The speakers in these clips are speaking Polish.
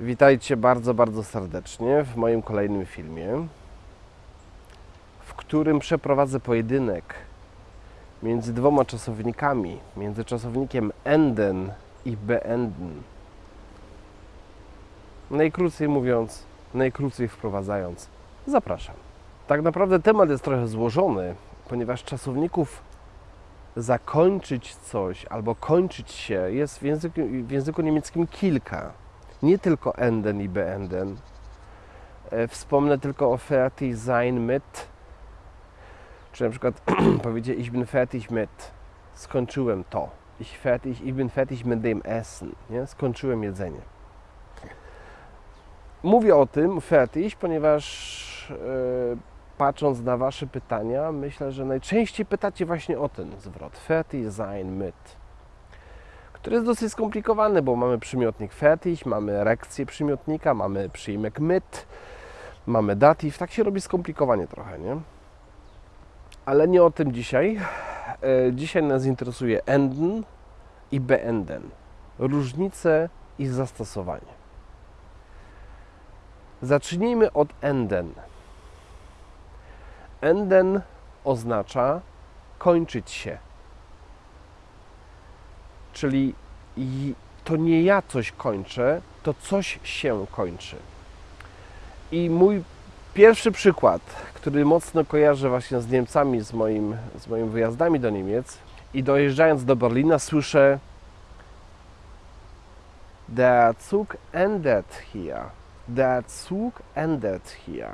Witajcie bardzo, bardzo serdecznie w moim kolejnym filmie, w którym przeprowadzę pojedynek między dwoma czasownikami, między czasownikiem enden i beenden. Najkrócej mówiąc, najkrócej wprowadzając, zapraszam. Tak naprawdę temat jest trochę złożony, ponieważ czasowników zakończyć coś albo kończyć się jest w języku, w języku niemieckim kilka. Nie tylko enden i beenden. E, Wspomnę tylko o fertig sein mit, czy na przykład powiedzieć ich bin fertig mit, skończyłem to. Ich, fertig, ich bin fertig mit dem Essen, nie? skończyłem jedzenie. Mówię o tym fertig, ponieważ e, patrząc na Wasze pytania, myślę, że najczęściej pytacie właśnie o ten zwrot fertig sein mit który jest dosyć skomplikowany, bo mamy przymiotnik fertig, mamy erekcję przymiotnika, mamy przyjmek mit, mamy datyw. Tak się robi skomplikowanie trochę, nie? Ale nie o tym dzisiaj. E, Dzisiaj nas interesuje enden i beenden. Różnice i zastosowanie. Zacznijmy od enden. Enden oznacza kończyć się. Czyli i- to nie ja coś kończę, to coś się kończy. I mój pierwszy przykład, który mocno kojarzę właśnie z Niemcami, z, moim, z moimi wyjazdami do Niemiec i dojeżdżając do Berlina słyszę Der Zug endet hier. Der Zug endet hier.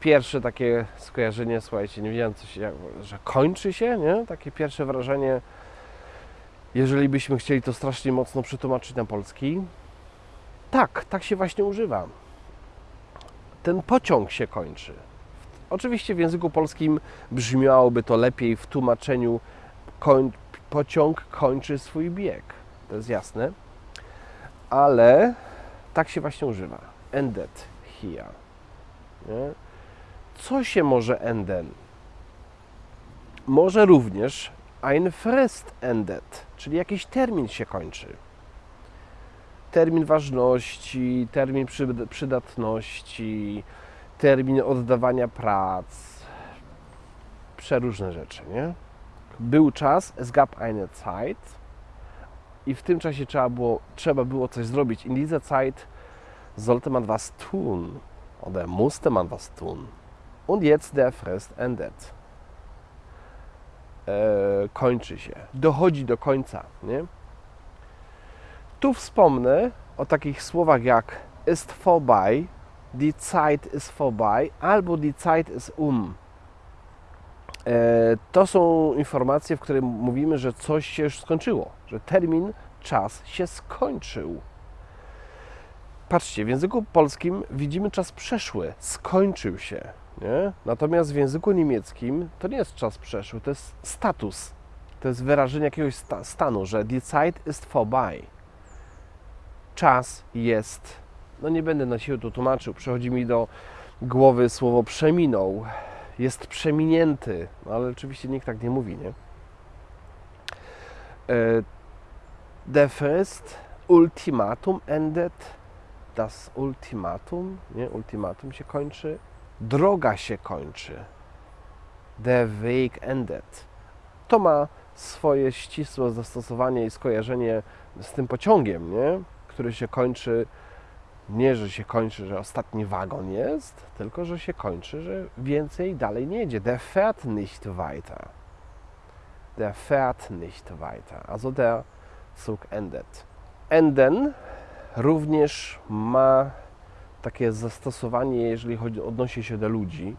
Pierwsze takie skojarzenie, słuchajcie, nie wiedziałem, co się, że kończy się, nie? Takie pierwsze wrażenie, jeżeli byśmy chcieli to strasznie mocno przetłumaczyć na polski. Tak, tak się właśnie używa. Ten pociąg się kończy. Oczywiście w języku polskim brzmiałoby to lepiej w tłumaczeniu koń, pociąg kończy swój bieg. To jest jasne. Ale tak się właśnie używa. Ended here. Nie? Co się może enden? Może również ein Frist endet, czyli jakiś termin się kończy. Termin ważności, termin przy- przydatności, termin oddawania prac, przeróżne rzeczy, nie? Był czas, es gab eine Zeit i w tym czasie trzeba było, trzeba było coś zrobić. In dieser Zeit sollte man was tun oder musste man was tun. Und jetzt der Frist endet kończy się, dochodzi do końca. Nie? Tu wspomnę o takich słowach jak ist vorbei, die Zeit ist vorbei albo die Zeit ist um. E, to są informacje, w których mówimy, że coś się już skończyło, że termin, czas się skończył. Patrzcie, w języku polskim widzimy czas przeszły, skończył się. Nie? Natomiast w języku niemieckim to nie jest czas przeszły, to jest status. To jest wyrażenie jakiegoś sta- stanu, że die Zeit ist vorbei. Czas jest, no nie będę na siłę tu tłumaczył, przychodzi mi do głowy słowo przeminął. Jest przeminięty, no ale oczywiście nikt tak nie mówi, nie? E, Der Frist Ultimatum endet. Das Ultimatum, nie? Ultimatum się kończy droga się kończy. Der Weg endet. To ma swoje ścisłe zastosowanie i skojarzenie z tym pociągiem, nie? który się kończy. Nie, że się kończy, że ostatni wagon jest, tylko że się kończy, że więcej dalej nie jedzie. Der fährt nicht weiter. Der fährt nicht weiter. Also der Zug endet. Enden również ma takie zastosowanie, jeżeli chodzi, odnosi się do ludzi.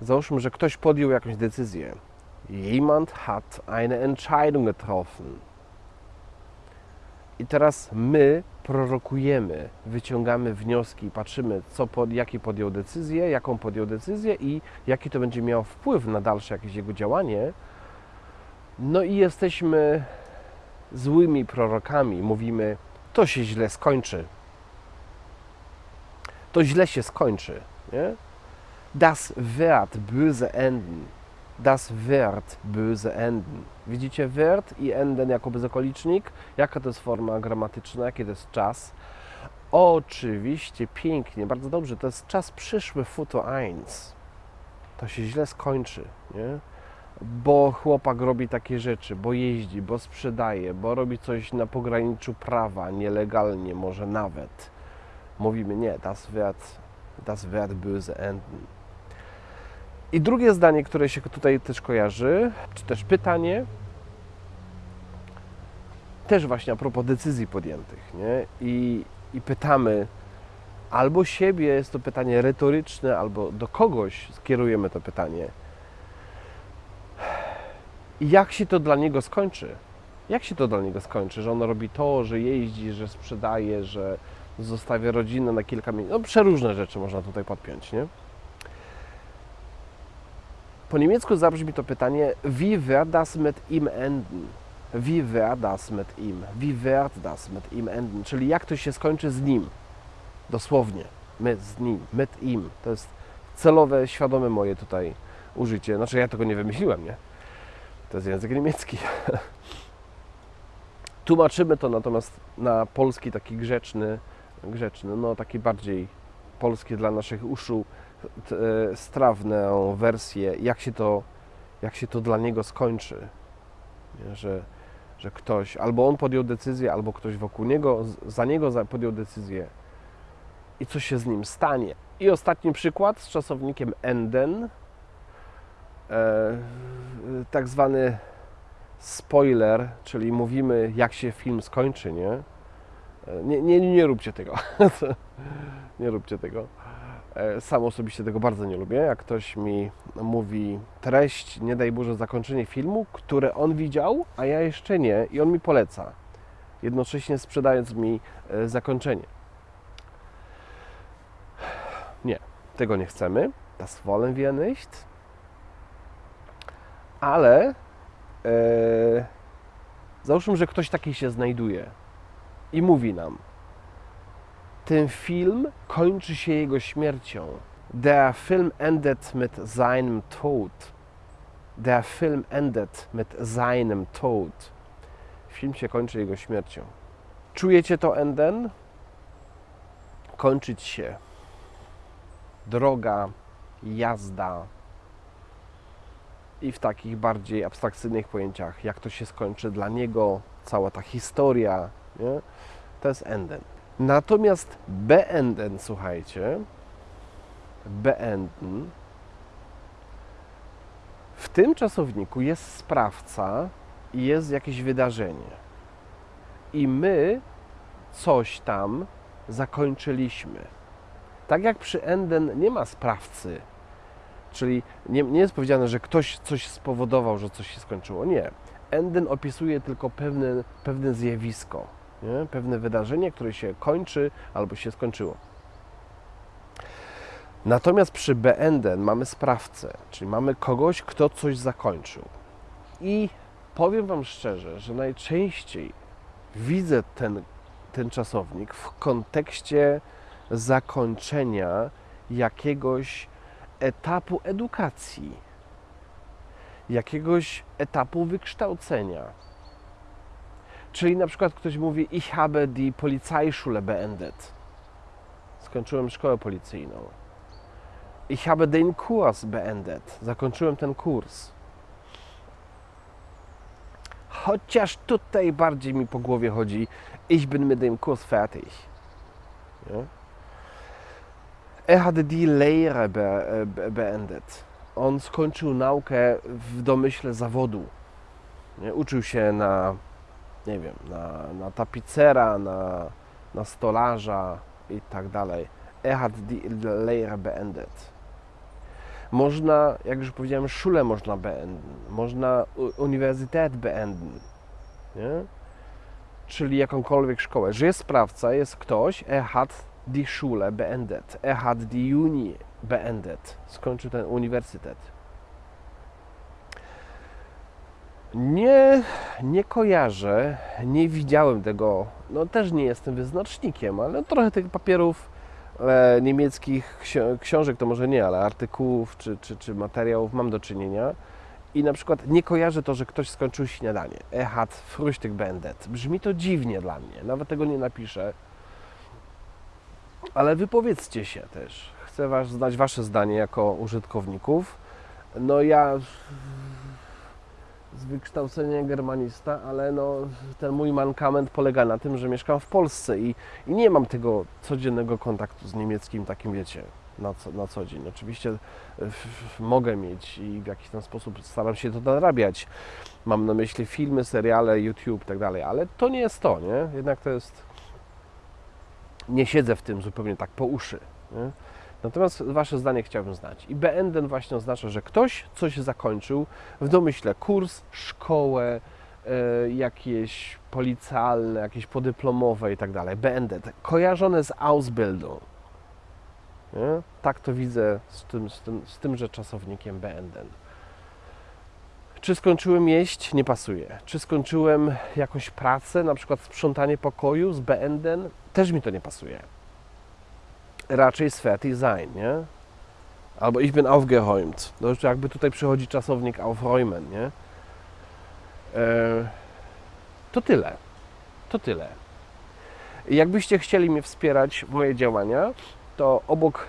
Załóżmy, że ktoś podjął jakąś decyzję. Jemand hat eine Entscheidung getroffen. I teraz my prorokujemy, wyciągamy wnioski, patrzymy, co pod, jakie podjął decyzję, jaką podjął decyzję i jaki to będzie miało wpływ na dalsze jakieś jego działanie. No i jesteśmy złymi prorokami. Mówimy, to się źle skończy, to źle się skończy. Nie? Das wird böse enden. das wird böse enden. Widzicie wird i enden jako bezokolicznik? Jaka to jest forma gramatyczna? Jaki to jest czas? Oczywiście, pięknie, bardzo dobrze. To jest czas przyszły futur 1. To się źle skończy, nie? Bo chłopak robi takie rzeczy, bo jeździ, bo sprzedaje, bo robi coś na pograniczu prawa, nielegalnie może nawet. Mówimy nie, das wird, das wird böse enden. I drugie zdanie, które się tutaj też kojarzy, czy też pytanie, też właśnie a propos decyzji podjętych, nie? I, i pytamy albo siebie, jest to pytanie retoryczne, albo do kogoś skierujemy to pytanie. Jak się to dla niego skończy? Jak się to dla niego skończy? Że on robi to, że jeździ, że sprzedaje, że zostawia rodzinę na kilka minut. No, przeróżne rzeczy można tutaj podpiąć, nie? Po niemiecku zabrzmi to pytanie Wie wird das mit ihm enden? Wie wird das mit ihm? Wie wird das mit ihm enden? Czyli jak to się skończy z nim? Dosłownie. My z nim, mit ihm. To jest celowe, świadome moje tutaj użycie. Znaczy ja tego nie wymyśliłem, nie? To jest język niemiecki. Tłumaczymy to natomiast na polski taki grzeczny, grzeczny, no taki bardziej polski dla naszych uszu, e, strawną wersję, jak się to, jak się to dla niego skończy. Nie? Że, że ktoś, albo on podjął decyzję, albo ktoś wokół niego, za niego podjął decyzję i co się z nim stanie. I ostatni przykład z czasownikiem enden, e, tak zwany spoiler, czyli mówimy jak się film skończy, nie? Nie, nie, nie róbcie tego. nie róbcie tego. E, Sam osobiście tego bardzo nie lubię. Jak ktoś mi mówi treść, nie daj Boże, zakończenie filmu, które on widział, a ja jeszcze nie, i on mi poleca, jednocześnie sprzedając mi e, zakończenie. Nie, tego nie chcemy. Das wollen wir nicht. Ale e, załóżmy, że ktoś taki się znajduje i mówi nam, ten film kończy się jego śmiercią. Der Film endet mit seinem Tod. Der Film endet mit seinem Tod. Film się kończy jego śmiercią. Czujecie to enden? Kończyć się. Droga, jazda. I w takich bardziej abstrakcyjnych pojęciach, jak to się skończy dla niego, cała ta historia, nie? to jest enden. Natomiast beenden, słuchajcie, beenden, w tym czasowniku jest sprawca i jest jakieś wydarzenie. I my coś tam zakończyliśmy. Tak jak przy enden nie ma sprawcy, czyli nie, nie jest powiedziane, że ktoś coś spowodował, że coś się skończyło. Nie. Enden opisuje tylko pewne, pewne zjawisko nie? pewne wydarzenie, które się kończy albo się skończyło. Natomiast przy beenden mamy sprawcę, czyli mamy kogoś, kto coś zakończył. I powiem Wam szczerze, że najczęściej widzę ten, ten czasownik w kontekście zakończenia jakiegoś etapu edukacji, jakiegoś etapu wykształcenia. Czyli na przykład ktoś mówi, ich habe die Polizeischule beendet. Skończyłem szkołę policyjną. Ich habe den Kurs beendet. Zakończyłem ten kurs. Chociaż tutaj bardziej mi po głowie chodzi, ich bin mit dem Kurs fertig. Nie? Er hatte die Lehre be, be, beendet. On skończył naukę w domyśle zawodu. Nie? Uczył się na nie wiem, na, na tapicera, na, na stolarza i tak dalej. Er hat die Lehre beendet. Można, jak już powiedziałem, szulę można beenden, można uniwersytet beenden, nie? czyli jakąkolwiek szkołę. Że jest sprawca, jest ktoś, er hat die Schule beendet, er hat die Uni beendet, skończył ten uniwersytet. Nie, nie kojarzę, nie widziałem tego. No też nie jestem wyznacznikiem, ale trochę tych papierów e, niemieckich ksi- książek to może nie, ale artykułów czy, czy, czy materiałów mam do czynienia. i na przykład nie kojarzę to, że ktoś skończył śniadanie. Er hat Frühstück beendet. Brzmi to dziwnie dla mnie, nawet tego nie napiszę. Ale wypowiedzcie się też. Chcę was znać wasze zdanie jako użytkowników. No ja z wykształcenia germanista, ale no, ten mój mankament polega na tym, że mieszkam w Polsce i, i nie mam tego codziennego kontaktu z niemieckim, takim wiecie, na co, na co dzień. Oczywiście e, mogę mieć i w jakiś tam sposób staram się to nadrabiać. Mam na myśli filmy, seriale, YouTube i tak dalej, ale to nie jest to, nie? Jednak to jest... Nie siedzę w tym zupełnie tak po uszy, nie? Natomiast Wasze zdanie chciałbym znać. I beenden właśnie oznacza, że ktoś coś zakończył, w domyśle kurs, szkołę, e, jakieś policjalne, jakieś podyplomowe i tak dalej. Beendet, kojarzone z Ausbildung. Nie? Tak to widzę z, tym, z, tym, z tymże czasownikiem beenden. Czy skończyłem jeść? Nie pasuje. Czy skończyłem jakąś pracę, na przykład sprzątanie pokoju z beenden? Też mi to nie pasuje raczej fertig sein, nie? Albo ich bin aufgeräumt. To już jakby tutaj przychodzi czasownik aufräumen, nie? E, to tyle. To tyle. Jakbyście chcieli mnie wspierać, moje działania, to obok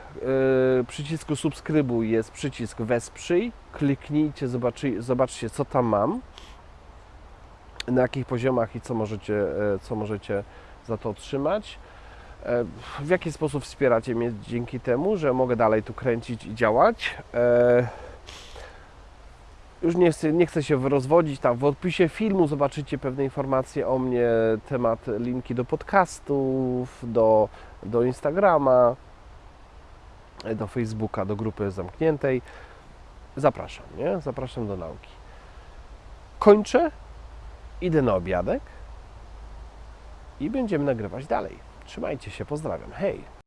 e, przycisku subskrybuj jest przycisk wesprzyj. Kliknijcie, zobaczy, zobaczcie co tam mam, na jakich poziomach i co możecie, e, co możecie za to otrzymać. E, W jaki sposób wspieracie mnie dzięki temu, że mogę dalej tu kręcić i działać? E, Już nie chcę, nie chcę się rozwodzić. Tam w opisie filmu zobaczycie pewne informacje o mnie, temat, linki do podcastów, do, do Instagrama, e, do Facebooka, do grupy zamkniętej. Zapraszam, nie? Zapraszam do nauki. Kończę, idę na obiadek i będziemy nagrywać dalej. Trzymajcie się, pozdrawiam. Hej!